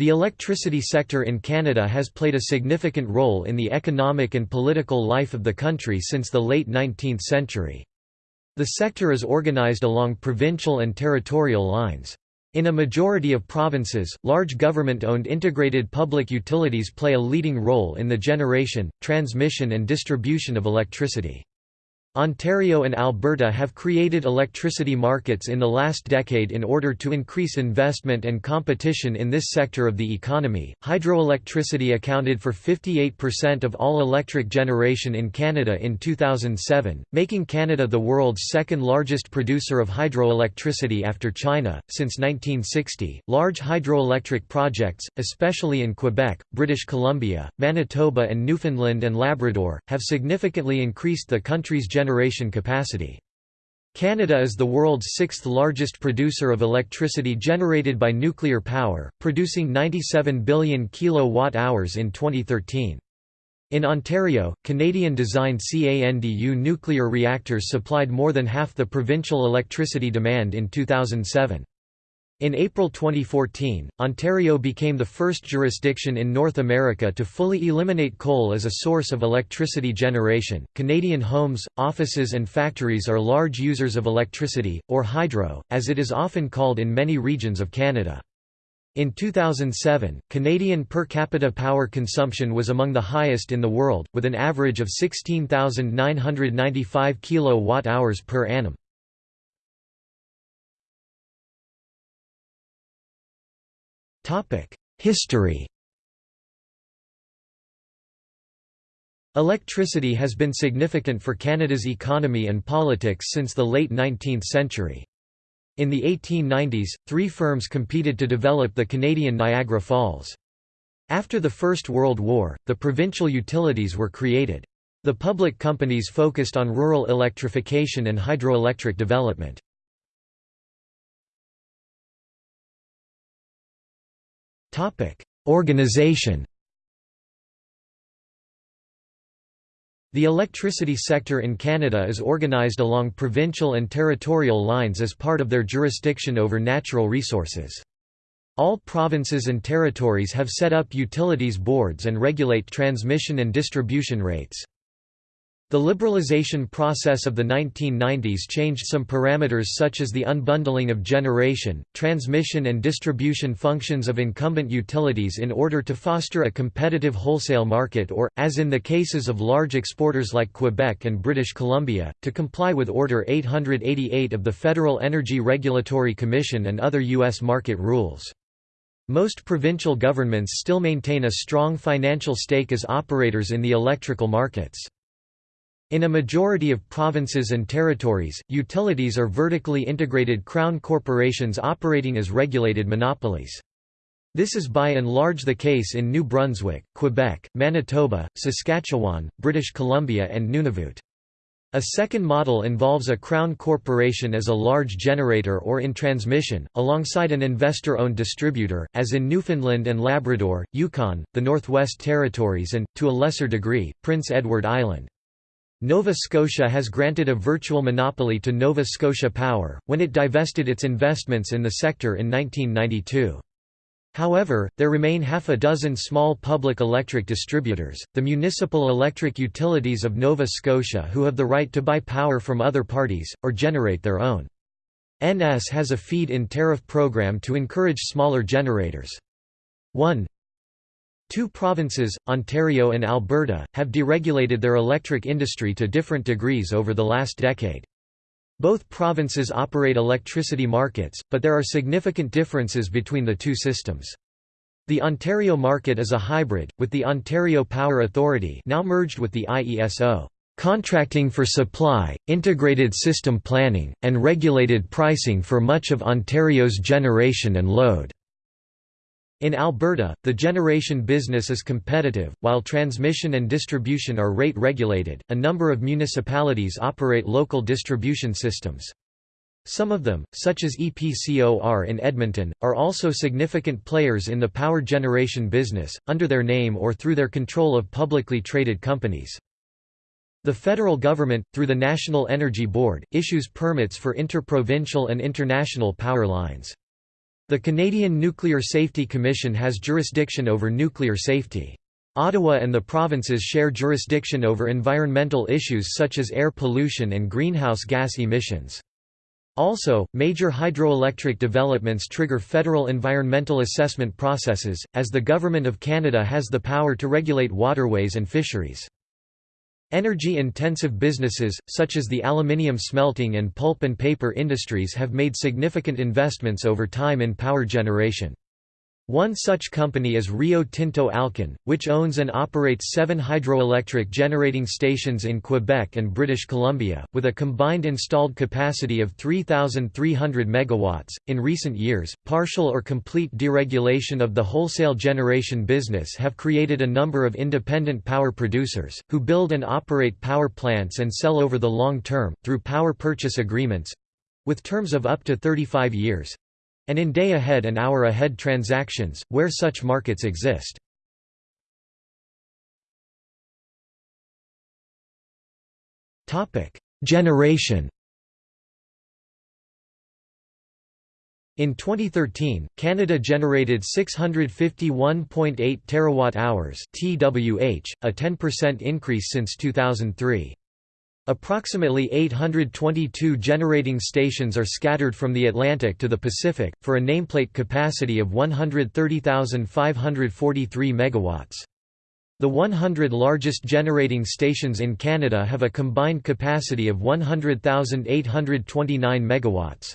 The electricity sector in Canada has played a significant role in the economic and political life of the country since the late 19th century. The sector is organized along provincial and territorial lines. In a majority of provinces, large government-owned integrated public utilities play a leading role in the generation, transmission and distribution of electricity. Ontario and Alberta have created electricity markets in the last decade in order to increase investment and competition in this sector of the economy. Hydroelectricity accounted for 58% of all electric generation in Canada in 2007, making Canada the world's second largest producer of hydroelectricity after China. Since 1960, large hydroelectric projects, especially in Quebec, British Columbia, Manitoba, and Newfoundland and Labrador, have significantly increased the country's generation capacity. Canada is the world's sixth largest producer of electricity generated by nuclear power, producing 97 billion kilowatt-hours in 2013. In Ontario, Canadian-designed CANDU nuclear reactors supplied more than half the provincial electricity demand in 2007. In April 2014, Ontario became the first jurisdiction in North America to fully eliminate coal as a source of electricity generation. Canadian homes, offices, and factories are large users of electricity, or hydro, as it is often called in many regions of Canada. In 2007, Canadian per capita power consumption was among the highest in the world, with an average of 16,995 kilowatt-hours per annum. History Electricity has been significant for Canada's economy and politics since the late 19th century. In the 1890s, three firms competed to develop the Canadian Niagara Falls. After the First World War, the provincial utilities were created. The public companies focused on rural electrification and hydroelectric development. Organization The electricity sector in Canada is organized along provincial and territorial lines as part of their jurisdiction over natural resources. All provinces and territories have set up utilities boards and regulate transmission and distribution rates. The liberalization process of the 1990s changed some parameters such as the unbundling of generation, transmission and distribution functions of incumbent utilities in order to foster a competitive wholesale market or, as in the cases of large exporters like Quebec and British Columbia, to comply with Order 888 of the Federal Energy Regulatory Commission and other U.S. market rules. Most provincial governments still maintain a strong financial stake as operators in the electrical markets. In a majority of provinces and territories, utilities are vertically integrated crown corporations operating as regulated monopolies. This is by and large the case in New Brunswick, Quebec, Manitoba, Saskatchewan, British Columbia and Nunavut. A second model involves a crown corporation as a large generator or in transmission, alongside an investor-owned distributor, as in Newfoundland and Labrador, Yukon, the Northwest Territories and, to a lesser degree, Prince Edward Island. Nova Scotia has granted a virtual monopoly to Nova Scotia Power, when it divested its investments in the sector in 1992. However, there remain half a dozen small public electric distributors, the municipal electric utilities of Nova Scotia who have the right to buy power from other parties, or generate their own. NS has a feed-in tariff program to encourage smaller generators. 1 Two provinces, Ontario and Alberta, have deregulated their electric industry to different degrees over the last decade. Both provinces operate electricity markets, but there are significant differences between the two systems. The Ontario market is a hybrid, with the Ontario Power Authority now merged with the IESO, contracting for supply, integrated system planning, and regulated pricing for much of Ontario's generation and load. In Alberta, the generation business is competitive, while transmission and distribution are rate regulated. A number of municipalities operate local distribution systems. Some of them, such as EPCOR in Edmonton, are also significant players in the power generation business, under their name or through their control of publicly traded companies. The federal government, through the National Energy Board, issues permits for interprovincial and international power lines. The Canadian Nuclear Safety Commission has jurisdiction over nuclear safety. Ottawa and the provinces share jurisdiction over environmental issues such as air pollution and greenhouse gas emissions. Also, major hydroelectric developments trigger federal environmental assessment processes, as the Government of Canada has the power to regulate waterways and fisheries. Energy-intensive businesses, such as the aluminium smelting and pulp and paper industries have made significant investments over time in power generation. One such company is Rio Tinto Alcan, which owns and operates seven hydroelectric generating stations in Quebec and British Columbia, with a combined installed capacity of 3,300 MW. In recent years, partial or complete deregulation of the wholesale generation business have created a number of independent power producers, who build and operate power plants and sell over the long term, through power purchase agreements with terms of up to 35 years and in day-ahead and hour-ahead transactions, where such markets exist. Generation In 2013, Canada generated 651.8 terawatt-hours (TWh), a 10% increase since 2003. Approximately 822 generating stations are scattered from the Atlantic to the Pacific, for a nameplate capacity of 130,543 MW. The 100 largest generating stations in Canada have a combined capacity of 100,829 MW.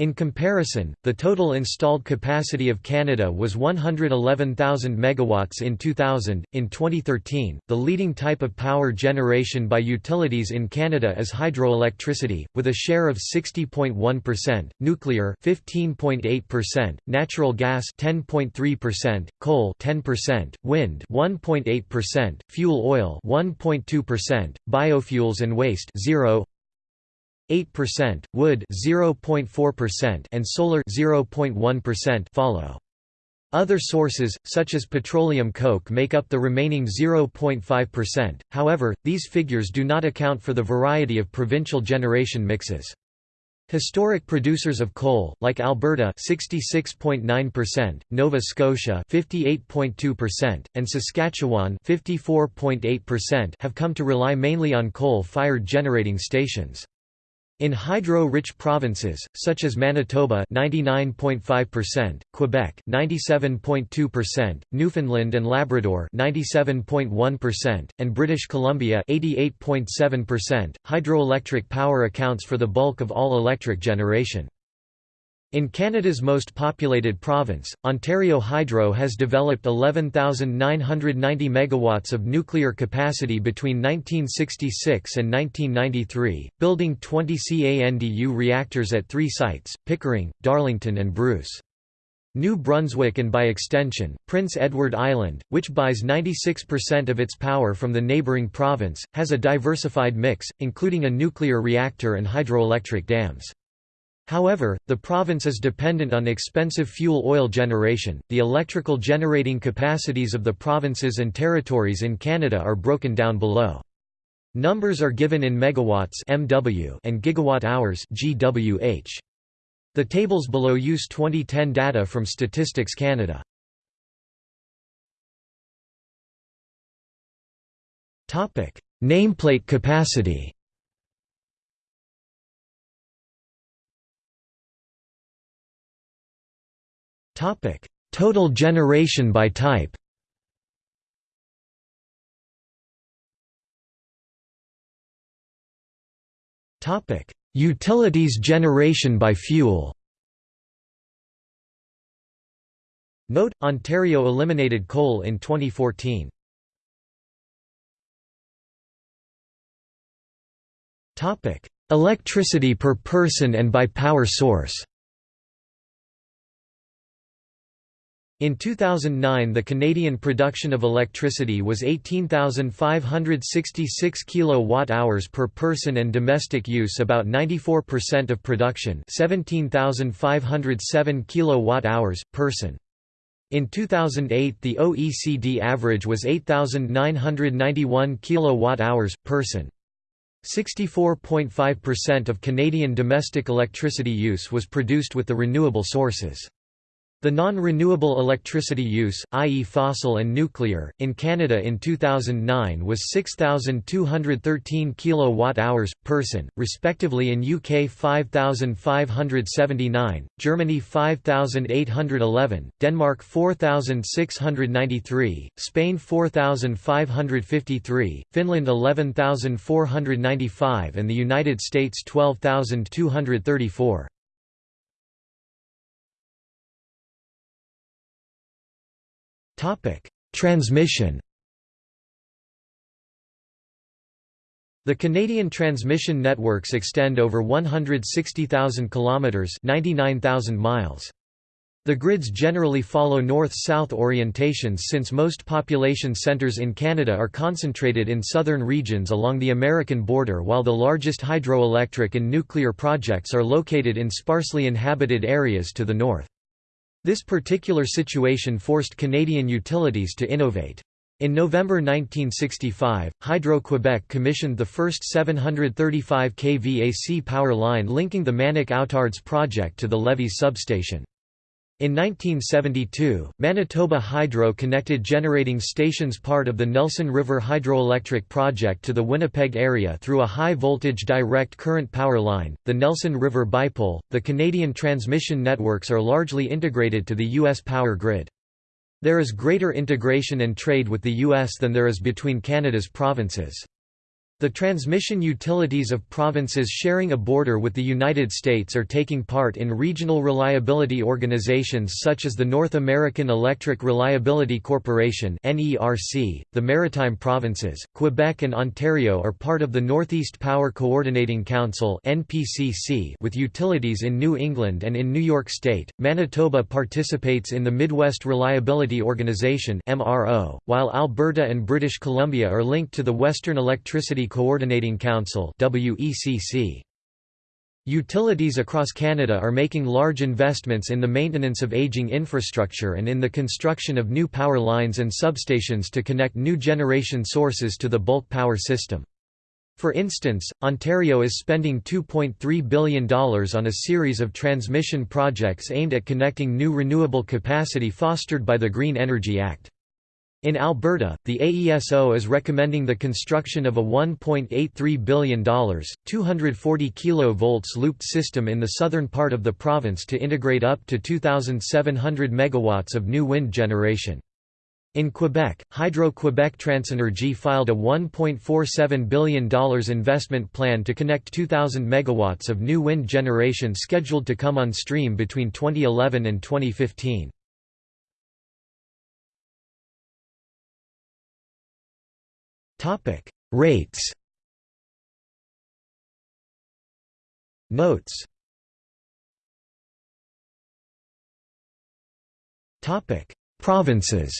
In comparison, the total installed capacity of Canada was 111,000 megawatts in 2000. In 2013, the leading type of power generation by utilities in Canada is hydroelectricity, with a share of 60.1%, nuclear 15.8%, natural gas 10.3%, coal 10%, wind 1.8%, fuel oil 1.2%, biofuels and waste 0 0.8%, wood 0.4% and solar 0.1% follow. Other sources, such as petroleum coke make up the remaining 0.5%, however, these figures do not account for the variety of provincial generation mixes. Historic producers of coal, like Alberta 66.9%, Nova Scotia 58.2%, and Saskatchewan 54.8% have come to rely mainly on coal-fired generating stations. In hydro-rich provinces, such as Manitoba 99.5%, Quebec 97.2%, Newfoundland and Labrador 97.1%, and British Columbia 88.7%, hydroelectric power accounts for the bulk of all electric generation. In Canada's most populated province, Ontario Hydro has developed 11,990 megawatts of nuclear capacity between 1966 and 1993, building 20 CANDU reactors at three sites, Pickering, Darlington and Bruce. New Brunswick and by extension, Prince Edward Island, which buys 96% of its power from the neighbouring province, has a diversified mix, including a nuclear reactor and hydroelectric dams. However, the province is dependent on expensive fuel oil generation. The electrical generating capacities of the provinces and territories in Canada are broken down below. Numbers are given in megawatts (MW) and gigawatt hours (GWh). The tables below use 2010 data from Statistics Canada. Topic: Nameplate capacity. Total generation by type Utilities generation by fuel Note, Ontario eliminated coal in 2014. Electricity per person and by power source In 2009 the Canadian production of electricity was 18,566 kilowatt-hours per person and domestic use about 94% of production 17,507 kilowatt-hours, person. In 2008 the OECD average was 8,991 kilowatt-hours, person. 64.5% of Canadian domestic electricity use was produced with the renewable sources. The non-renewable electricity use, i.e. fossil and nuclear, in Canada in 2009 was 6,213 kWh, person, respectively in UK 5,579, Germany 5,811, Denmark 4,693, Spain 4,553, Finland 11,495 and the United States 12,234. Transmission The Canadian transmission networks extend over 160,000 kilometers, 99,000 miles. The grids generally follow north-south orientations since most population centres in Canada are concentrated in southern regions along the American border while the largest hydroelectric and nuclear projects are located in sparsely inhabited areas to the north. This particular situation forced Canadian utilities to innovate. In November 1965, Hydro-Quebec commissioned the first 735 kV AC power line linking the Manic-Outardes project to the Lévis substation. In 1972, Manitoba Hydro connected generating stations part of the Nelson River Hydroelectric Project to the Winnipeg area through a high voltage direct current power line, the Nelson River Bipole. The Canadian transmission networks are largely integrated to the U.S. power grid. There is greater integration and trade with the U.S. than there is between Canada's provinces. The transmission utilities of provinces sharing a border with the United States are taking part in regional reliability organizations such as the North American Electric Reliability Corporation (NERC). The Maritime Provinces, Quebec and Ontario are part of the Northeast Power Coordinating Council (NPCC) with utilities in New England and in New York State. Manitoba participates in the Midwest Reliability Organization (MRO), while Alberta and British Columbia are linked to the Western Electricity Coordinating Council. Utilities across Canada are making large investments in the maintenance of aging infrastructure and in the construction of new power lines and substations to connect new generation sources to the bulk power system. For instance, Ontario is spending $2.3 billion on a series of transmission projects aimed at connecting new renewable capacity fostered by the Green Energy Act. In Alberta, the AESO is recommending the construction of a $1.83 billion, 240 kV looped system in the southern part of the province to integrate up to 2,700 MW of new wind generation. In Quebec, Hydro-Quebec Transenergie filed a $1.47 billion investment plan to connect 2,000 MW of new wind generation scheduled to come on stream between 2011 and 2015. Topic: Rates. Notes. Topic: Provinces.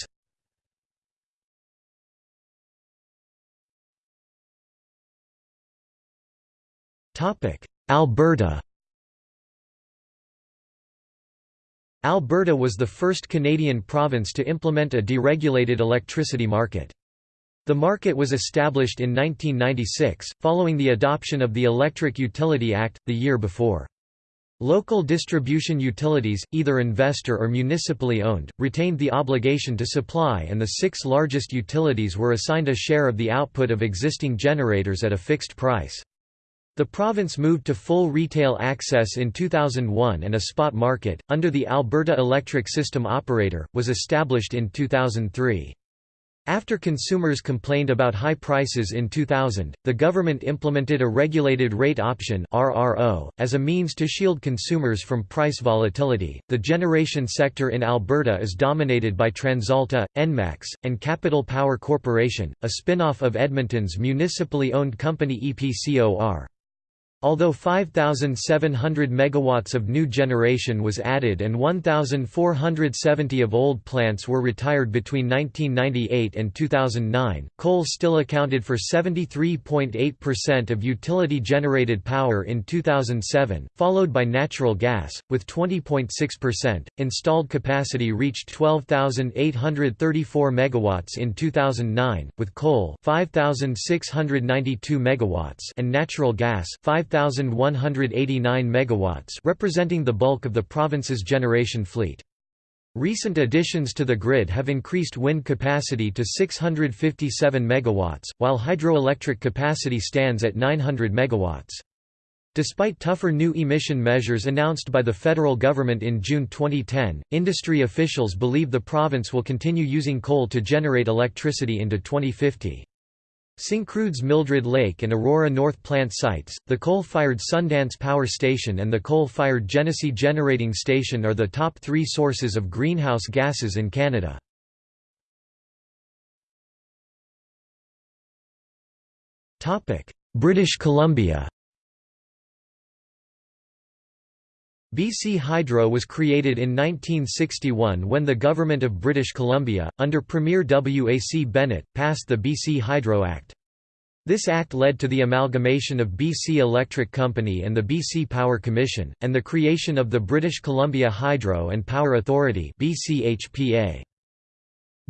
Topic: Alberta. Alberta was the first Canadian province to implement a deregulated electricity market. The market was established in 1996, following the adoption of the Electric Utility Act, the year before. Local distribution utilities, either investor or municipally owned, retained the obligation to supply and the six largest utilities were assigned a share of the output of existing generators at a fixed price. The province moved to full retail access in 2001 and a spot market, under the Alberta Electric System Operator, was established in 2003. After consumers complained about high prices in 2000, the government implemented a regulated rate option (RRO) as a means to shield consumers from price volatility. The generation sector in Alberta is dominated by TransAlta, Enmax, and Capital Power Corporation, a spin-off of Edmonton's municipally owned company EPCOR. Although 5,700 megawatts of new generation was added and 1,470 of old plants were retired between 1998 and 2009, coal still accounted for 73.8% of utility-generated power in 2007, followed by natural gas, with 20.6%. Installed capacity reached 12,834 megawatts in 2009, with coal 5,692 megawatts and natural gas 5 5,189 megawatts representing the bulk of the province's generation fleet. Recent additions to the grid have increased wind capacity to 657 MW, while hydroelectric capacity stands at 900 MW. Despite tougher new emission measures announced by the federal government in June 2010, industry officials believe the province will continue using coal to generate electricity into 2050. Syncrude's Mildred Lake and Aurora North plant sites, the coal-fired Sundance Power Station and the coal-fired Genesee Generating Station are the top three sources of greenhouse gases in Canada. British Columbia BC Hydro was created in 1961 when the Government of British Columbia, under Premier W. A. C. Bennett, passed the BC Hydro Act. This act led to the amalgamation of BC Electric Company and the BC Power Commission, and the creation of the British Columbia Hydro and Power Authority BCHPA.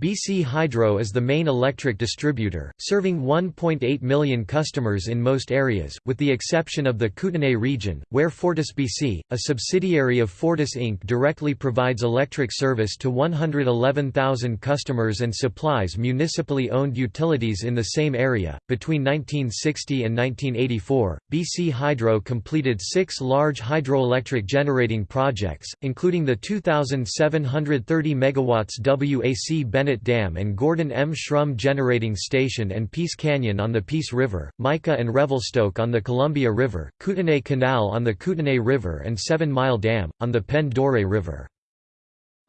BC Hydro is the main electric distributor, serving 1.8 million customers in most areas, with the exception of the Kootenay region, where FortisBC, a subsidiary of Fortis Inc. directly provides electric service to 111,000 customers and supplies municipally owned utilities in the same area. Between 1960 and 1984, BC Hydro completed six large hydroelectric generating projects, including the 2,730 MW WAC Bennett Dam and Gordon M. Shrum Generating Station and Peace Canyon on the Peace River, Mica and Revelstoke on the Columbia River, Kootenay Canal on the Kootenay River and Seven Mile Dam, on the Pend d'Oreille River.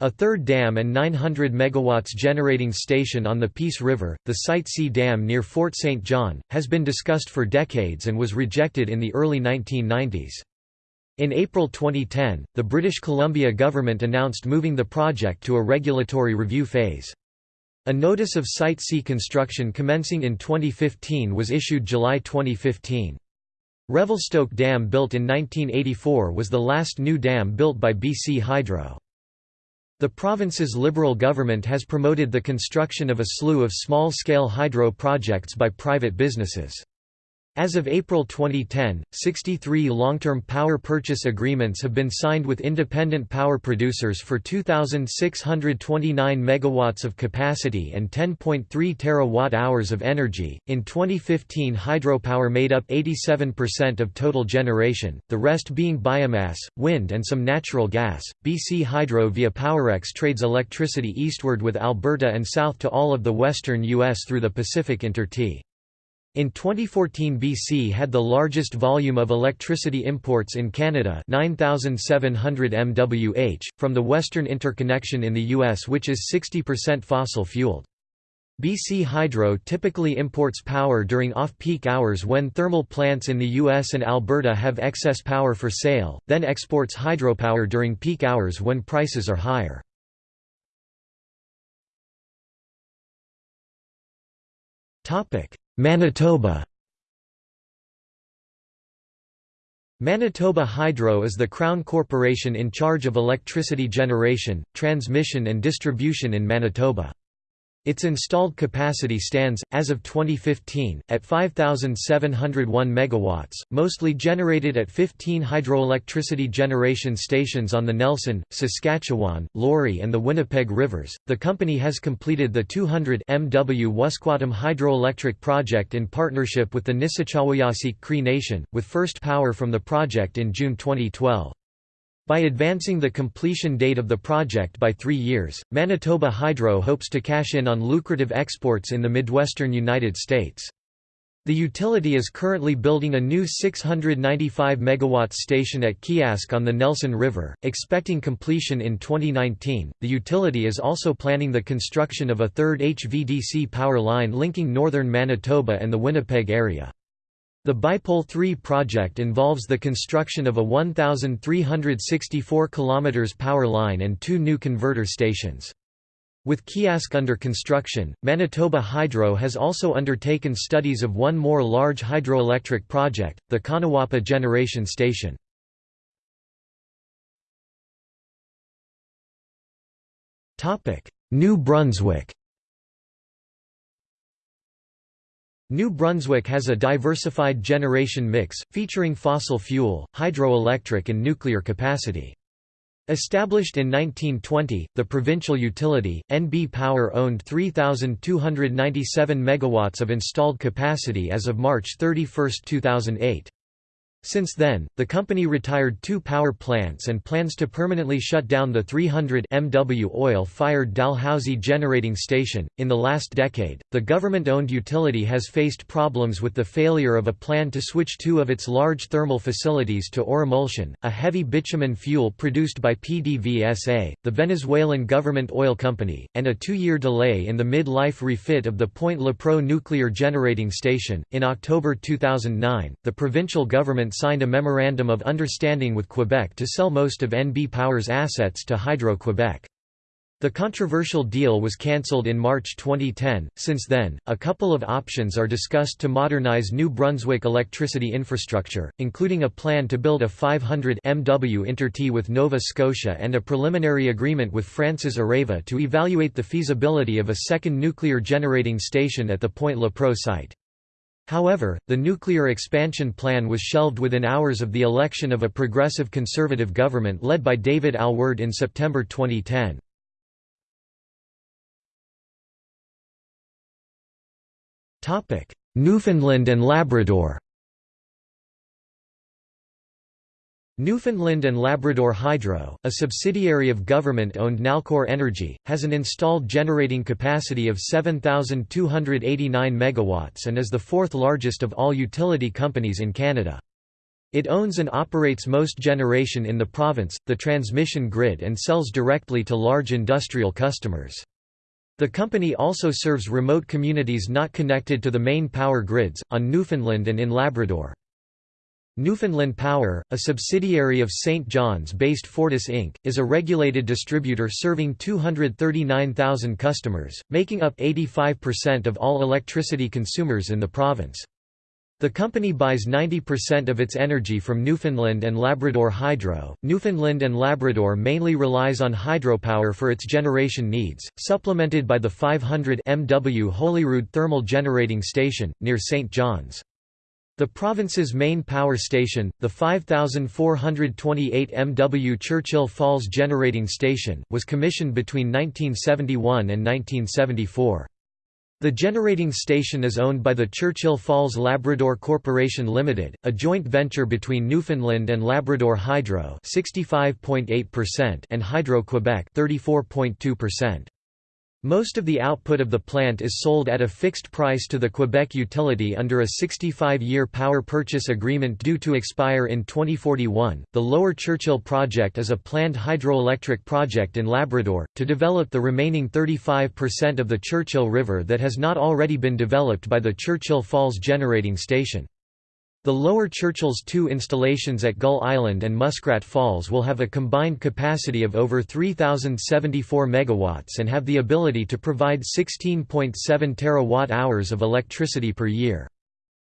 A third dam and 900 MW generating station on the Peace River, the Site C Dam near Fort St. John, has been discussed for decades and was rejected in the early 1990s. In April 2010, the British Columbia government announced moving the project to a regulatory review phase. A notice of Site C construction commencing in 2015 was issued July 2015. Revelstoke Dam built in 1984 was the last new dam built by BC Hydro. The province's Liberal government has promoted the construction of a slew of small-scale hydro projects by private businesses. As of April 2010, 63 long-term power purchase agreements have been signed with independent power producers for 2629 megawatts of capacity and 10.3 terawatt-hours of energy. In 2015, hydropower made up 87% of total generation, the rest being biomass, wind and some natural gas. BC Hydro via Powerex trades electricity eastward with Alberta and south to all of the western US through the Pacific Intertie. In 2014 BC had the largest volume of electricity imports in Canada 9,700 MWh, from the Western Interconnection in the US which is 60% fossil-fueled. BC Hydro typically imports power during off-peak hours when thermal plants in the US and Alberta have excess power for sale, then exports hydropower during peak hours when prices are higher. Manitoba Manitoba Hydro is the Crown Corporation in charge of electricity generation, transmission and distribution in Manitoba. Its installed capacity stands, as of 2015, at 5,701 MW, mostly generated at 15 hydroelectricity generation stations on the Nelson, Saskatchewan, Laurie, and the Winnipeg rivers. The company has completed the 200 MW Wuskwatim hydroelectric project in partnership with the Nisichawayasihk Cree Nation, with first power from the project in June 2012. By advancing the completion date of the project by three years, Manitoba Hydro hopes to cash in on lucrative exports in the Midwestern United States. The utility is currently building a new 695 MW station at Keeyask on the Nelson River, expecting completion in 2019. The utility is also planning the construction of a third HVDC power line linking northern Manitoba and the Winnipeg area. The Bipole 3 project involves the construction of a 1,364 km power line and two new converter stations. With Keeyask under construction, Manitoba Hydro has also undertaken studies of one more large hydroelectric project, the Conawapa Generation Station. New Brunswick New Brunswick has a diversified generation mix, featuring fossil fuel, hydroelectric and nuclear capacity. Established in 1920, the provincial utility, NB Power owned 3,297 megawatts of installed capacity as of March 31, 2008. Since then, the company retired two power plants and plans to permanently shut down the 300 MW oil-fired Dalhousie generating station. In the last decade, the government-owned utility has faced problems with the failure of a plan to switch two of its large thermal facilities to Orimulsion, a heavy bitumen fuel produced by PDVSA, the Venezuelan government oil company, and a two-year delay in the mid-life refit of the Point Lepreau nuclear generating station. In October 2009, the provincial government signed a Memorandum of Understanding with Quebec to sell most of NB Power's assets to Hydro-Quebec. The controversial deal was cancelled in March 2010. Since then, a couple of options are discussed to modernize New Brunswick electricity infrastructure, including a plan to build a 500 MW intertie with Nova Scotia and a preliminary agreement with France's Areva to evaluate the feasibility of a second nuclear generating station at the Point Lepreau site. However, the nuclear expansion plan was shelved within hours of the election of a progressive conservative government led by David Alward in September 2010. Newfoundland and Labrador Newfoundland and Labrador Hydro, a subsidiary of government-owned Nalcor Energy, has an installed generating capacity of 7,289 MW and is the fourth largest of all utility companies in Canada. It owns and operates most generation in the province, the transmission grid and sells directly to large industrial customers. The company also serves remote communities not connected to the main power grids, on Newfoundland and in Labrador. Newfoundland Power, a subsidiary of St. John's-based Fortis Inc., is a regulated distributor serving 239,000 customers, making up 85% of all electricity consumers in the province. The company buys 90% of its energy from Newfoundland and Labrador Hydro. Newfoundland and Labrador mainly relies on hydropower for its generation needs, supplemented by the 500 MW Holyrood thermal generating station, near St. John's. The province's main power station, the 5,428 MW Churchill Falls Generating Station, was commissioned between 1971 and 1974. The generating station is owned by the Churchill Falls Labrador Corporation Limited, a joint venture between Newfoundland and Labrador Hydro (65.8%) and Hydro-Quebec (34.2%). Most of the output of the plant is sold at a fixed price to the Quebec utility under a 65-year power purchase agreement due to expire in 2041. The Lower Churchill project is a planned hydroelectric project in Labrador to develop the remaining 35% of the Churchill River that has not already been developed by the Churchill Falls generating station. The lower Churchill's two installations at Gull Island and Muskrat Falls will have a combined capacity of over 3,074 MW and have the ability to provide 16.7 terawatt-hours of electricity per year.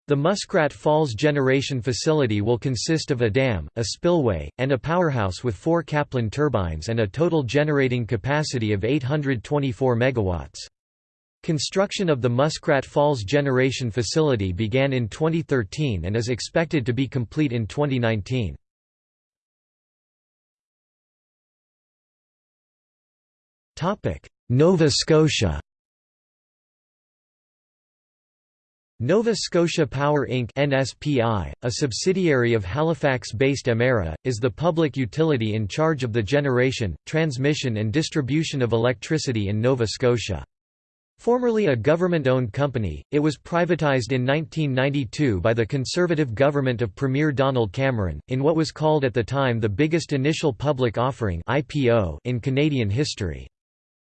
The Muskrat Falls generation facility will consist of a dam, a spillway, and a powerhouse with four Kaplan turbines and a total generating capacity of 824 MW. Construction of the Muskrat Falls Generation Facility began in 2013 and is expected to be complete in 2019. Nova Scotia Nova Scotia Power Inc. NSPI, a subsidiary of Halifax-based Emera, is the public utility in charge of the generation, transmission and distribution of electricity in Nova Scotia. Formerly a government-owned company, it was privatised in 1992 by the Conservative government of Premier Donald Cameron, in what was called at the time the biggest initial public offering in Canadian history.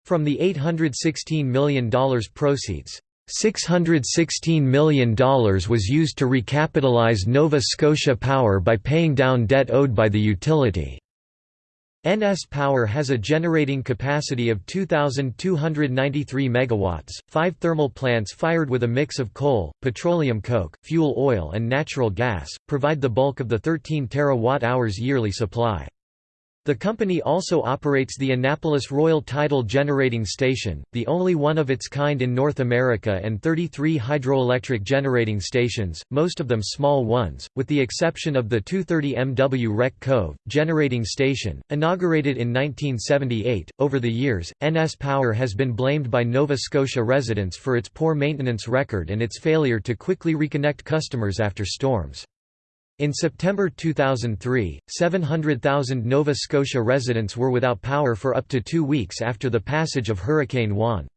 From the $816 million proceeds, $616 million was used to recapitalize Nova Scotia Power by paying down debt owed by the utility. NS Power has a generating capacity of 2,293 MW, five thermal plants fired with a mix of coal, petroleum coke, fuel oil and natural gas, provide the bulk of the 13 terawatt-hours yearly supply. The company also operates the Annapolis Royal Tidal Generating Station, the only one of its kind in North America and 33 hydroelectric generating stations, most of them small ones, with the exception of the 230 MW Wreck Cove, generating station, inaugurated in 1978. Over the years, NS Power has been blamed by Nova Scotia residents for its poor maintenance record and its failure to quickly reconnect customers after storms. In September 2003, 700,000 Nova Scotia residents were without power for up to two weeks after the passage of Hurricane Juan.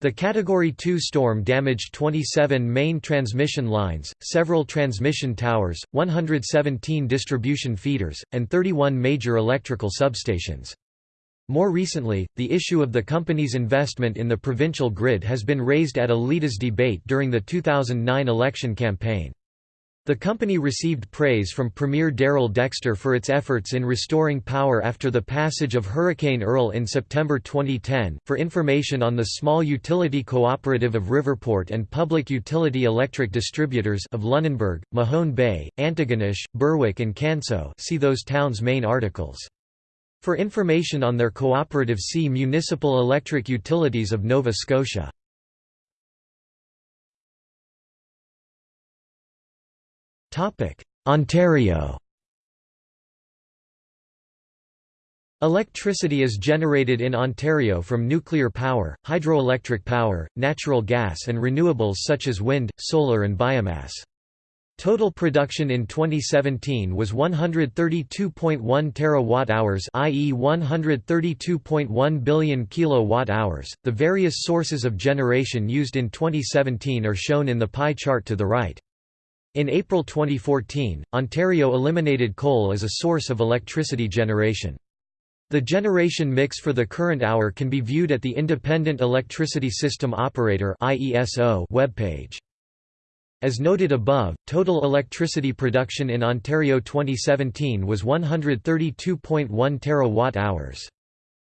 The Category 2 storm damaged 27 main transmission lines, several transmission towers, 117 distribution feeders, and 31 major electrical substations. More recently, the issue of the company's investment in the provincial grid has been raised at a leaders debate during the 2009 election campaign. The company received praise from Premier Darrell Dexter for its efforts in restoring power after the passage of Hurricane Earl in September 2010. For information on the Small Utility Cooperative of Riverport and Public Utility Electric Distributors of Lunenburg, Mahone Bay, Antigonish, Berwick, and Canso, see those towns' main articles. For information on their cooperative, see Municipal Electric Utilities of Nova Scotia. Ontario Electricity is generated in Ontario from nuclear power, hydroelectric power, natural gas and renewables such as wind, solar and biomass. Total production in 2017 was 132.1 terawatt-hours, i.e. 132.1 billion kilowatt-hours. The various sources of generation used in 2017 are shown in the pie chart to the right. In April 2014, Ontario eliminated coal as a source of electricity generation. The generation mix for the current hour can be viewed at the Independent Electricity System Operator webpage. As noted above, total electricity production in Ontario 2017 was 132.1 terawatt-hours.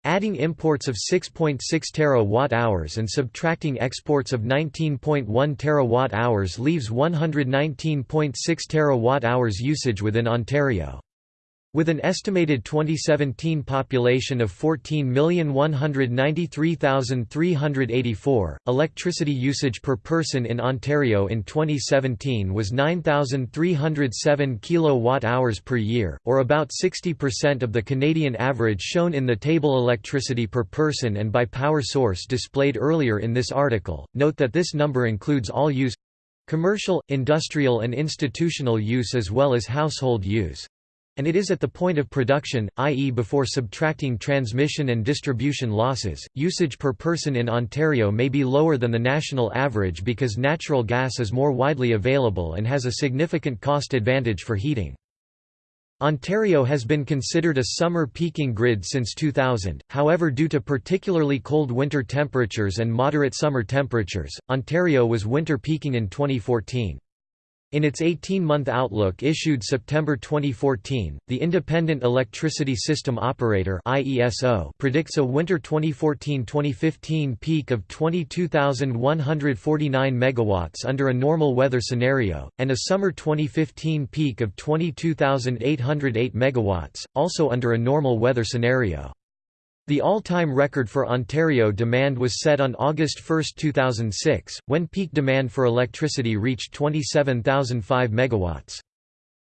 Adding imports of 6.6 terawatt-hours and subtracting exports of 19.1 terawatt-hours leaves 119.6 terawatt-hours usage within Ontario. With an estimated 2017 population of 14,193,384, electricity usage per person in Ontario in 2017 was 9,307 kilowatt-hours per year, or about 60% of the Canadian average shown in the table electricity per person and by power source displayed earlier in this article. Note that this number includes all use commercial, industrial and institutional use as well as household use and it is at the point of production, i.e. before subtracting transmission and distribution losses. Usage per person in Ontario may be lower than the national average because natural gas is more widely available and has a significant cost advantage for heating. Ontario has been considered a summer peaking grid since 2000, however due to particularly cold winter temperatures and moderate summer temperatures, Ontario was winter peaking in 2014. In its 18-month outlook issued September 2014, the Independent Electricity System Operator (IESO) predicts a winter 2014-2015 peak of 22,149 megawatts under a normal weather scenario, and a summer 2015 peak of 22,808 megawatts, also under a normal weather scenario. The all-time record for Ontario demand was set on August 1, 2006, when peak demand for electricity reached 27,005 megawatts.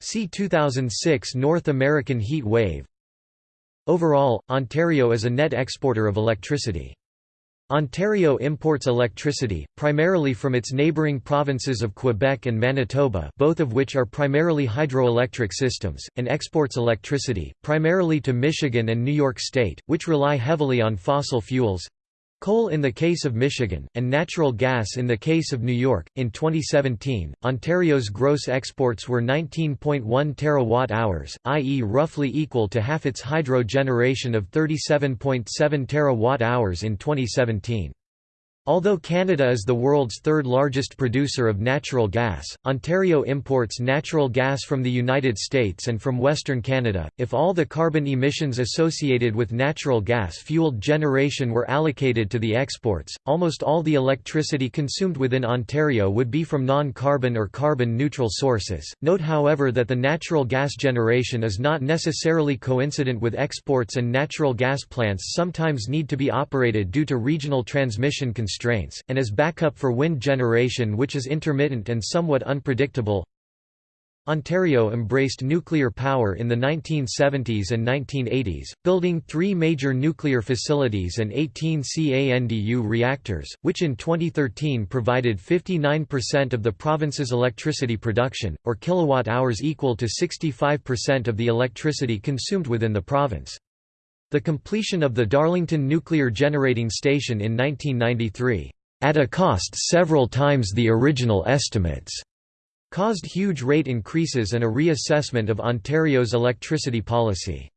See 2006 North American heat wave. Overall, Ontario is a net exporter of electricity. Ontario imports electricity, primarily from its neighbouring provinces of Quebec and Manitoba both of which are primarily hydroelectric systems, and exports electricity, primarily to Michigan and New York State, which rely heavily on fossil fuels, Coal in the case of Michigan, and natural gas in the case of New York. In 2017, Ontario's gross exports were 19.1 terawatt hours, i.e., roughly equal to half its hydro generation of 37.7 terawatt hours in 2017. Although Canada is the world's third largest producer of natural gas, Ontario imports natural gas from the United States and from Western Canada. If all the carbon emissions associated with natural gas fueled generation were allocated to the exports, almost all the electricity consumed within Ontario would be from non carbon or carbon neutral sources. Note, however, that the natural gas generation is not necessarily coincident with exports, and natural gas plants sometimes need to be operated due to regional transmission constraints constraints, and as backup for wind generation which is intermittent and somewhat unpredictable. Ontario embraced nuclear power in the 1970s and 1980s, building three major nuclear facilities and 18 CANDU reactors, which in 2013 provided 59% of the province's electricity production, or kilowatt-hours equal to 65% of the electricity consumed within the province. The completion of the Darlington Nuclear Generating Station in 1993, at a cost several times the original estimates, caused huge rate increases and a reassessment of Ontario's electricity policy.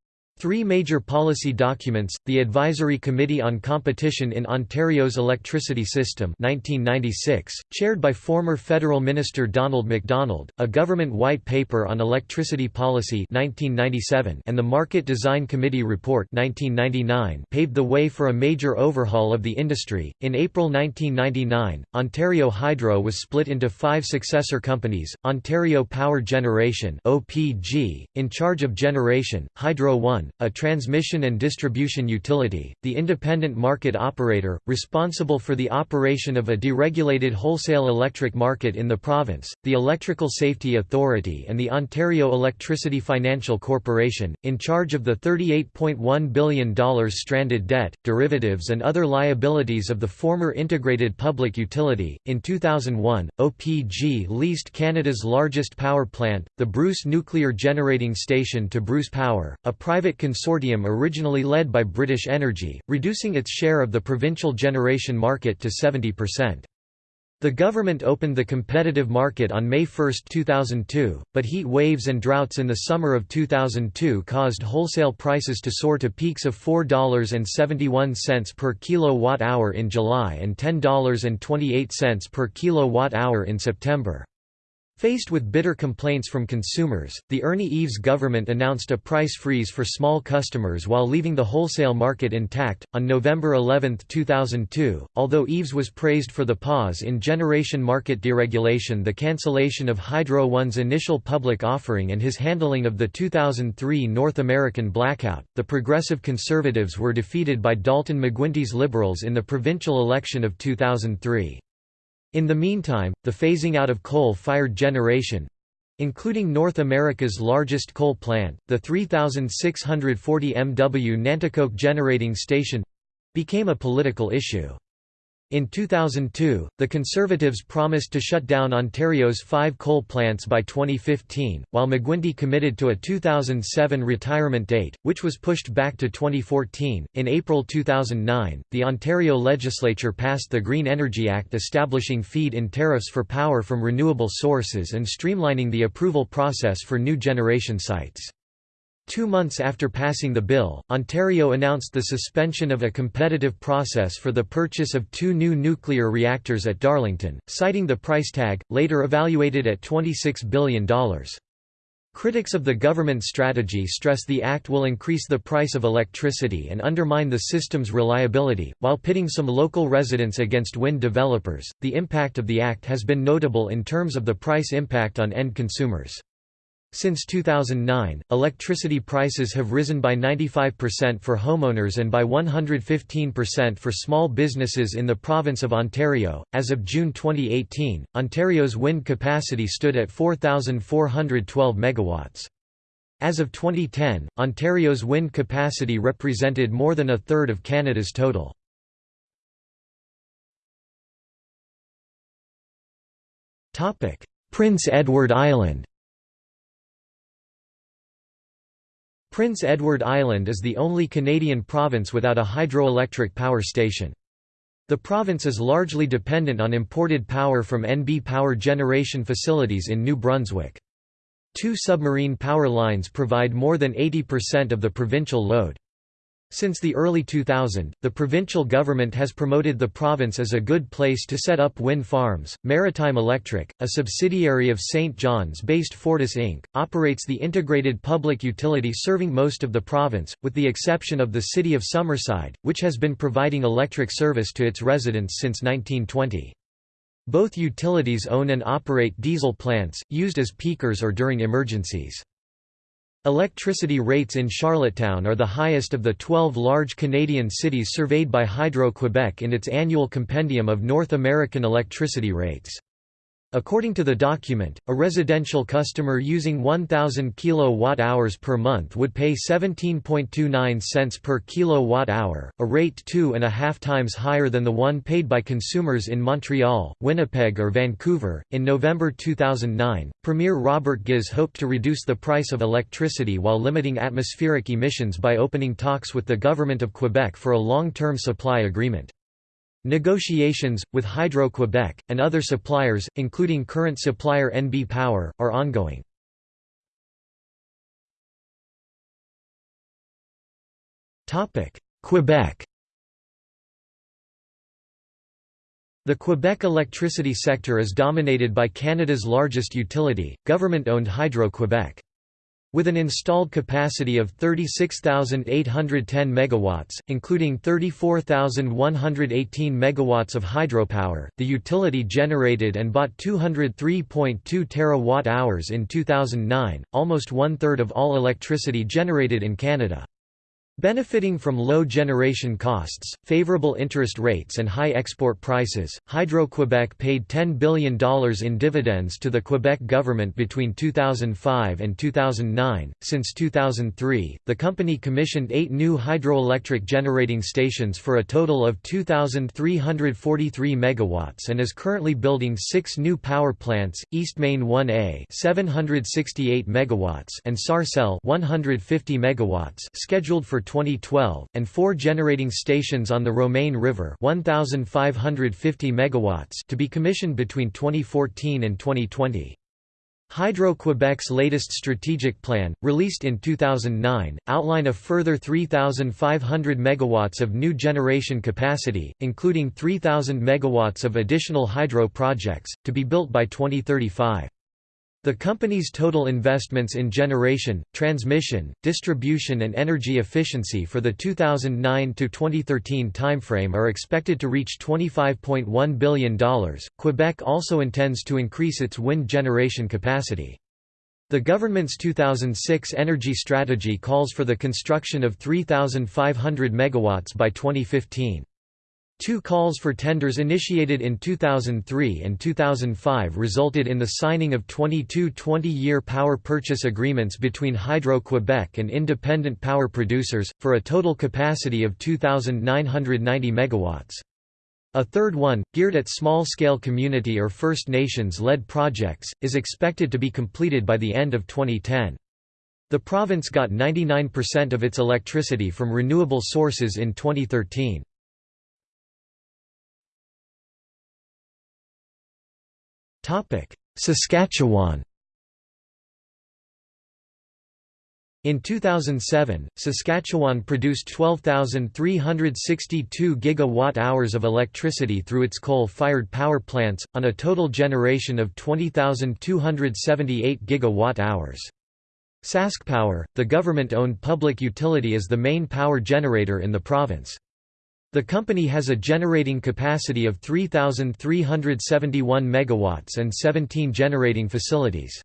Three major policy documents, the Advisory Committee on Competition in Ontario's Electricity System 1996, chaired by former federal minister Donald MacDonald, a government white paper on electricity policy 1997, and the Market Design Committee report 1999 paved the way for a major overhaul of the industry. In April 1999, Ontario Hydro was split into five successor companies, Ontario Power Generation (OPG), in charge of generation, Hydro One a transmission and distribution utility, the independent market operator, responsible for the operation of a deregulated wholesale electric market in the province, the Electrical Safety Authority and the Ontario Electricity Financial Corporation, in charge of the $38.1 billion stranded debt, derivatives and other liabilities of the former integrated public utility. In 2001, OPG leased Canada's largest power plant, the Bruce Nuclear Generating Station to Bruce Power, a private consortium originally led by British Energy, reducing its share of the provincial generation market to 70%. The government opened the competitive market on May 1, 2002, but heat waves and droughts in the summer of 2002 caused wholesale prices to soar to peaks of $4.71 per kilowatt-hour in July and $10.28 per kilowatt-hour in September. Faced with bitter complaints from consumers, the Ernie Eves government announced a price freeze for small customers while leaving the wholesale market intact. On November 11, 2002, although Eves was praised for the pause in generation market deregulation, the cancellation of Hydro One's initial public offering, and his handling of the 2003 North American blackout, the Progressive Conservatives were defeated by Dalton McGuinty's Liberals in the provincial election of 2003. In the meantime, the phasing out of coal-fired generation, including North America's largest coal plant, the 3,640 MW Nanticoke Generating Station became a political issue. In 2002, the Conservatives promised to shut down Ontario's five coal plants by 2015, while McGuinty committed to a 2007 retirement date, which was pushed back to 2014. In April 2009, the Ontario legislature passed the Green Energy Act establishing feed in tariffs for power from renewable sources and streamlining the approval process for new generation sites. Two months after passing the bill, Ontario announced the suspension of a competitive process for the purchase of two new nuclear reactors at Darlington, citing the price tag, later evaluated at $26 billion. Critics of the government strategy stress the act will increase the price of electricity and undermine the system's reliability, while pitting some local residents against wind developers. The impact of the act has been notable in terms of the price impact on end consumers. Since 2009, electricity prices have risen by 95% for homeowners and by 115% for small businesses in the province of Ontario. As of June 2018, Ontario's wind capacity stood at 4,412 megawatts. As of 2010, Ontario's wind capacity represented more than a third of Canada's total. Prince Edward Island Prince Edward Island is the only Canadian province without a hydroelectric power station. The province is largely dependent on imported power from NB power generation facilities in New Brunswick. Two submarine power lines provide more than 80% of the provincial load. Since the early 2000s, the provincial government has promoted the province as a good place to set up wind farms. Maritime Electric, a subsidiary of St. John's based Fortis Inc., operates the integrated public utility serving most of the province, with the exception of the city of Summerside, which has been providing electric service to its residents since 1920. Both utilities own and operate diesel plants, used as peakers or during emergencies. Electricity rates in Charlottetown are the highest of the 12 large Canadian cities surveyed by Hydro-Quebec in its annual compendium of North American electricity rates. According to the document, a residential customer using 1000 kilowatt-hours per month would pay 17.29 cents per kilowatt-hour, a rate two and a half times higher than the one paid by consumers in Montreal, Winnipeg or Vancouver. In November 2009, Premier Robert Ghiz hoped to reduce the price of electricity while limiting atmospheric emissions by opening talks with the government of Quebec for a long-term supply agreement. Negotiations, with Hydro-Quebec, and other suppliers, including current supplier NB Power, are ongoing. Quebec The Quebec electricity sector is dominated by Canada's largest utility, government-owned Hydro-Quebec. With an installed capacity of 36,810 megawatts, including 34,118 megawatts of hydropower, the utility generated and bought 203.2 terawatt-hours in 2009, almost one-third of all electricity generated in Canada. Benefiting from low generation costs, favorable interest rates and high export prices, Hydro-Quebec paid $10 billion in dividends to the Quebec government between 2005 and 2009. Since 2003, the company commissioned eight new hydroelectric generating stations for a total of 2,343 megawatts and is currently building six new power plants, Eastmain 1A 768 megawatts and Sarcelle 150 megawatts scheduled for 2012, and four generating stations on the Romaine River 1,550 megawatts to be commissioned between 2014 and 2020. Hydro-Quebec's latest strategic plan, released in 2009, outline a further 3,500 megawatts of new generation capacity, including 3,000 megawatts of additional hydro projects, to be built by 2035. The company's total investments in generation, transmission, distribution and energy efficiency for the 2009–2013 timeframe are expected to reach $25.1 billion. Quebec also intends to increase its wind generation capacity. The government's 2006 energy strategy calls for the construction of 3,500 megawatts by 2015. Two calls for tenders initiated in 2003 and 2005 resulted in the signing of 22 20-year power purchase agreements between Hydro-Quebec and independent power producers, for a total capacity of 2,990 MW. A third one, geared at small-scale community or First Nations-led projects, is expected to be completed by the end of 2010. The province got 99% of its electricity from renewable sources in 2013. Saskatchewan In 2007, Saskatchewan produced 12,362 gigawatt-hours of electricity through its coal-fired power plants, on a total generation of 20,278 gigawatt-hours. SaskPower, the government-owned public utility is the main power generator in the province. The company has a generating capacity of 3,371 megawatts and 17 generating facilities.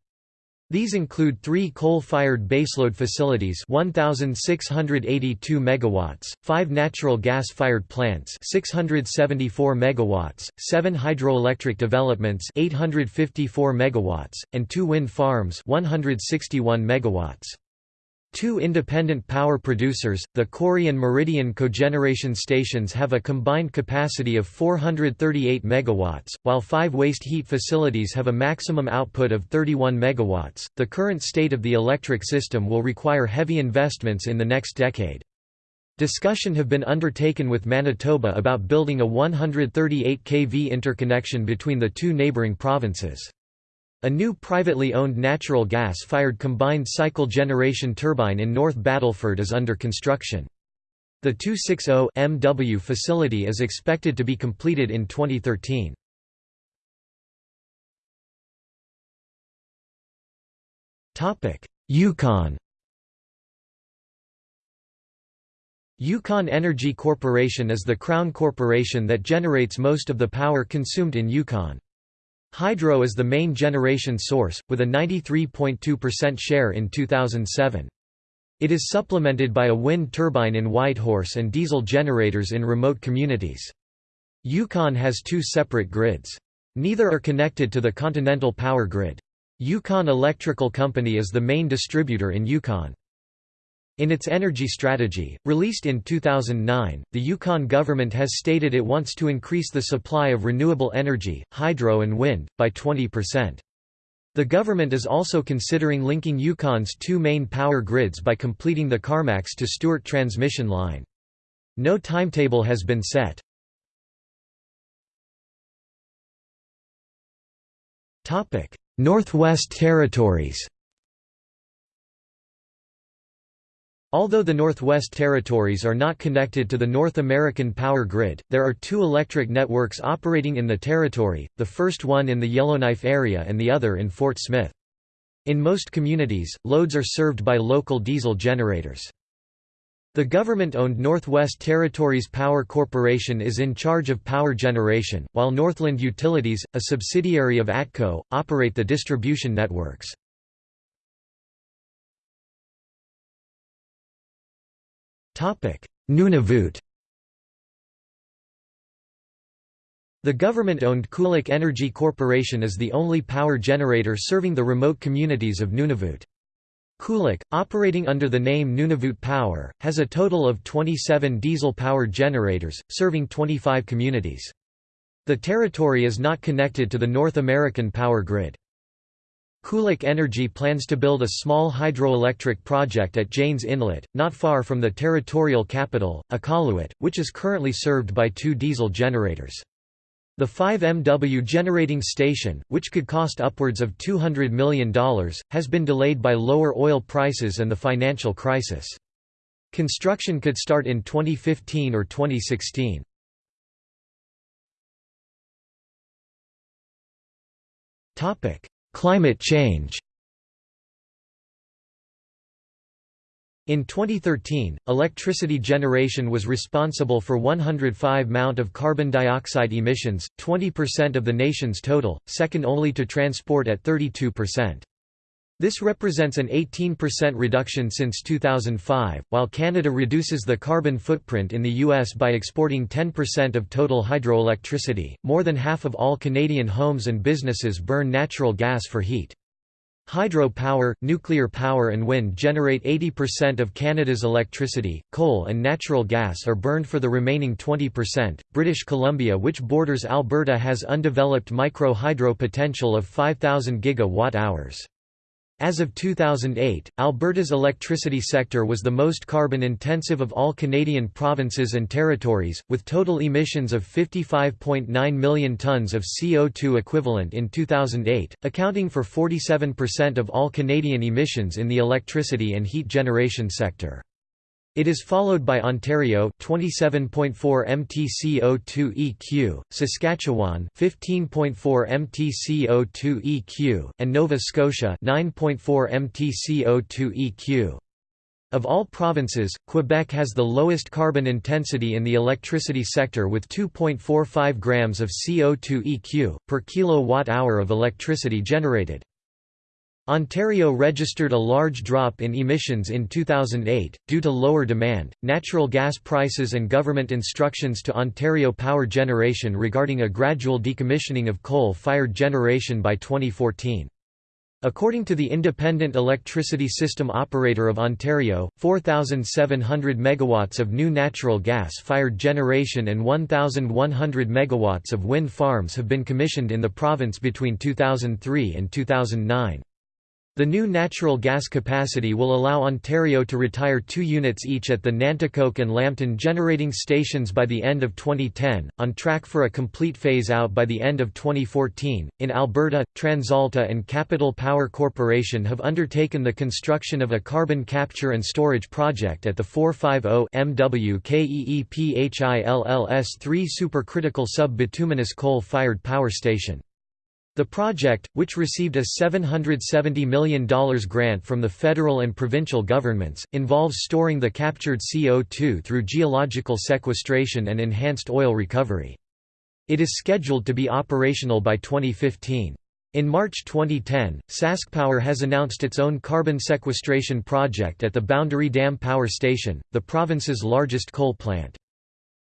These include three coal-fired baseload facilities 1,682 megawatts, five natural gas-fired plants 674 megawatts, seven hydroelectric developments 854 megawatts, and two wind farms 161 megawatts. Two independent power producers, the Cory and Meridian cogeneration stations have a combined capacity of 438 MW, while five waste heat facilities have a maximum output of 31 MW. The current state of the electric system will require heavy investments in the next decade. Discussion have been undertaken with Manitoba about building a 138 kV interconnection between the two neighbouring provinces. A new privately owned natural gas-fired combined cycle generation turbine in North Battleford is under construction. The 260 MW facility is expected to be completed in 2013. Yukon Yukon Energy Corporation is the crown corporation that generates most of the power consumed in Yukon. Hydro is the main generation source, with a 93.2% share in 2007. It is supplemented by a wind turbine in Whitehorse and diesel generators in remote communities. Yukon has two separate grids. Neither are connected to the continental power grid. Yukon Electrical Company is the main distributor in Yukon. In its energy strategy, released in 2009, the Yukon government has stated it wants to increase the supply of renewable energy, hydro and wind, by 20%. The government is also considering linking Yukon's two main power grids by completing the Carmacks to Stewart transmission line. No timetable has been set. Northwest Territories Although the Northwest Territories are not connected to the North American power grid, there are two electric networks operating in the territory, the first one in the Yellowknife area and the other in Fort Smith. In most communities, loads are served by local diesel generators. The government-owned Northwest Territories Power Corporation is in charge of power generation, while Northland Utilities, a subsidiary of ATCO, operate the distribution networks. Nunavut The government-owned Qulliq Energy Corporation is the only power generator serving the remote communities of Nunavut. Qulliq, operating under the name Nunavut Power, has a total of 27 diesel-powered generators, serving 25 communities. The territory is not connected to the North American power grid. Qulliq Energy plans to build a small hydroelectric project at Jaynes Inlet, not far from the territorial capital, Iqaluit, which is currently served by two diesel generators. The 5 MW generating station, which could cost upwards of $200 million, has been delayed by lower oil prices and the financial crisis. Construction could start in 2015 or 2016. Climate change In 2013, electricity generation was responsible for 105 mount of carbon dioxide emissions, 20% of the nation's total, second only to transport at 32%. This represents an 18% reduction since 2005, while Canada reduces the carbon footprint in the U.S. by exporting 10% of total hydroelectricity. More than half of all Canadian homes and businesses burn natural gas for heat. Hydro power, nuclear power and wind generate 80% of Canada's electricity, coal and natural gas are burned for the remaining 20%. British Columbia, which borders Alberta, has undeveloped micro hydro potential of 5,000 gigawatt hours. As of 2008, Alberta's electricity sector was the most carbon-intensive of all Canadian provinces and territories, with total emissions of 55.9 million tonnes of CO2 equivalent in 2008, accounting for 47% of all Canadian emissions in the electricity and heat generation sector. It is followed by Ontario 27.4 mtCO2 EQ, Saskatchewan 15.4 mtCO2 EQ, and Nova Scotia 9.4 mtCO2 EQ. Of all provinces, Quebec has the lowest carbon intensity in the electricity sector with 2.45 grams of CO2 EQ, per kilowatt-hour of electricity generated. Ontario registered a large drop in emissions in 2008, due to lower demand, natural gas prices and government instructions to Ontario Power Generation regarding a gradual decommissioning of coal-fired generation by 2014. According to the Independent Electricity System Operator of Ontario, 4,700 megawatts of new natural gas-fired generation and 1,100 megawatts of wind farms have been commissioned in the province between 2003 and 2009. The new natural gas capacity will allow Ontario to retire two units each at the Nanticoke and Lambton generating stations by the end of 2010, on track for a complete phase out by the end of 2014. In Alberta, TransAlta and Capital Power Corporation have undertaken the construction of a carbon capture and storage project at the 450 MW KEEPHILLS 3 supercritical sub-bituminous coal-fired power station. The project, which received a $770 million grant from the federal and provincial governments, involves storing the captured CO2 through geological sequestration and enhanced oil recovery. It is scheduled to be operational by 2015. In March 2010, SaskPower has announced its own carbon sequestration project at the Boundary Dam Power Station, the province's largest coal plant.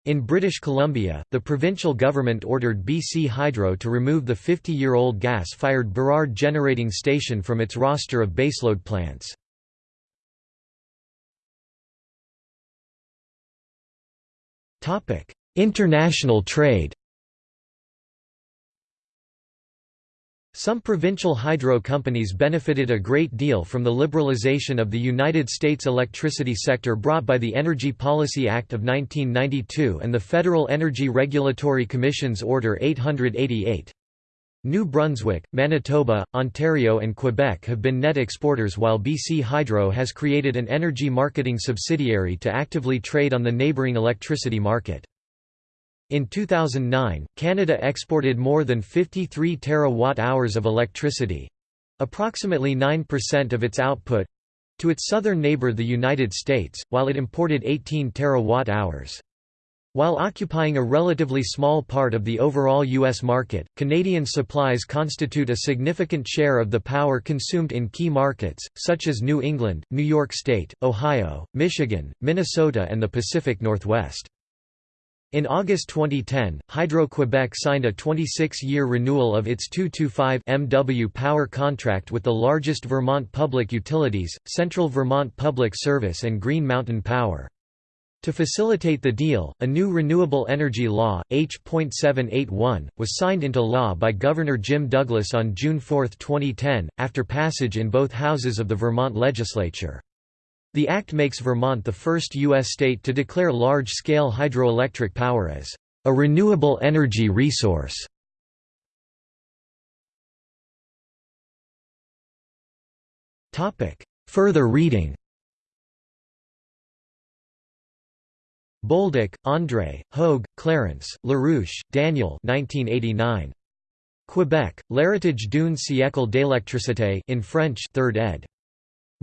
In British Columbia, the provincial government ordered BC Hydro to remove the 50-year-old gas-fired Burrard generating station from its roster of baseload plants. International trade Some provincial hydro companies benefited a great deal from the liberalization of the United States electricity sector brought by the Energy Policy Act of 1992 and the Federal Energy Regulatory Commission's Order 888. New Brunswick, Manitoba, Ontario and Quebec have been net exporters while BC Hydro has created an energy marketing subsidiary to actively trade on the neighbouring electricity market. In 2009, Canada exported more than 53 terawatt-hours of electricity—approximately 9% of its output—to its southern neighbour the United States, while it imported 18 terawatt-hours. While occupying a relatively small part of the overall U.S. market, Canadian supplies constitute a significant share of the power consumed in key markets, such as New England, New York State, Ohio, Michigan, Minnesota and the Pacific Northwest. In August 2010, Hydro-Quebec signed a 26-year renewal of its 225 MW power contract with the largest Vermont public utilities, Central Vermont Public Service and Green Mountain Power. To facilitate the deal, a new Renewable Energy Law, H.781, was signed into law by Governor Jim Douglas on June 4, 2010, after passage in both houses of the Vermont legislature. The act makes Vermont the first U.S. state to declare large-scale hydroelectric power as a renewable energy resource. Further reading Bolduc, André, Hogue, Clarence, Larouche, Daniel 1989. Quebec, L'héritage d'une siècle d'électricité in French 3rd ed.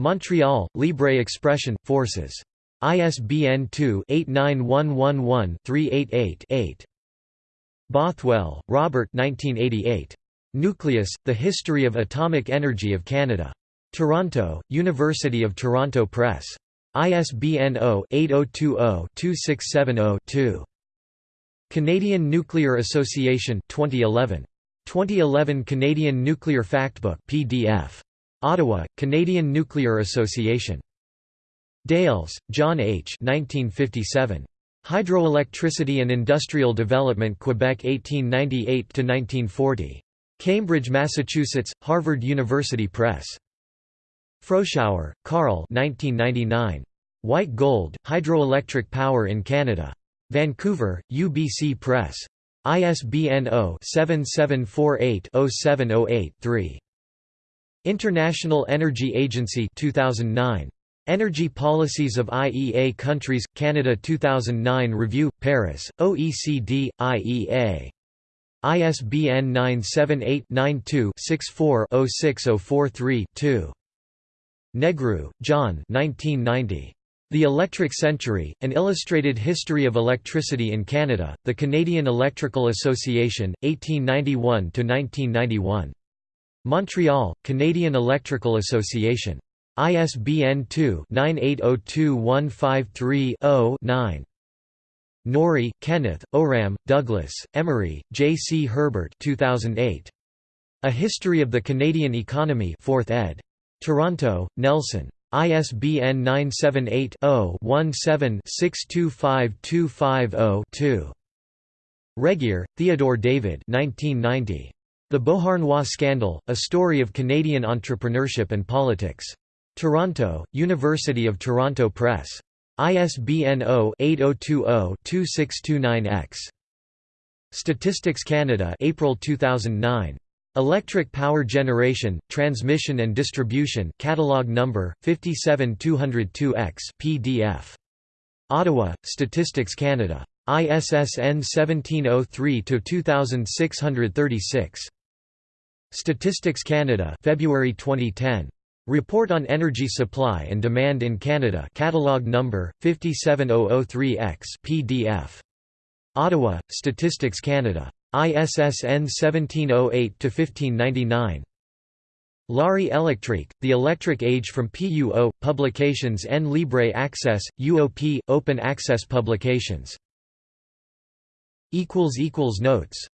Montreal, Libre Expression, Forces. ISBN 2-89111-388-8. Bothwell, Robert Nucleus, The History of Atomic Energy of Canada. Toronto, University of Toronto Press. ISBN 0-8020-2670-2. Canadian Nuclear Association 2011. 2011 Canadian Nuclear Factbook PDF. Ottawa, Canadian Nuclear Association. Dales, John H. 1957. Hydroelectricity and Industrial Development Quebec 1898–1940. Cambridge, Massachusetts, Harvard University Press. Froschauer, Karl 1999. White Gold, Hydroelectric Power in Canada. Vancouver, UBC Press. ISBN 0-7748-0708-3. International Energy Agency 2009. Energy Policies of IEA Countries, Canada 2009 Review, Paris, OECD, IEA. ISBN 978-92-64-06043-2. Negru, John 1990. The Electric Century, An Illustrated History of Electricity in Canada, The Canadian Electrical Association, 1891–1991. Montreal, Canadian Electrical Association. ISBN 2-98021530-9. Norrie, Kenneth, Owram, Douglas, Emery, J. C. Herbert 2008. A History of the Canadian Economy 4th ed. Toronto, Nelson. ISBN 978 0 17 625250 2. Regehr, Theodore David 1990. The Beauharnois Scandal, A Story of Canadian Entrepreneurship and Politics. Toronto, University of Toronto Press. ISBN 0-8020-2629-X. Statistics Canada April 2009. Electric Power Generation, Transmission and Distribution Catalog number, 57202-X PDF. Ottawa, Statistics Canada. ISSN 1703-2636. Statistics Canada February 2010. Report on Energy Supply and Demand in Canada Catalog number, 57003-X PDF. Ottawa, Statistics Canada. ISSN 1708-1599. L'Arrêt électrique, The Electric Age from PUO, Publications en libre access, UOP, Open Access Publications. Notes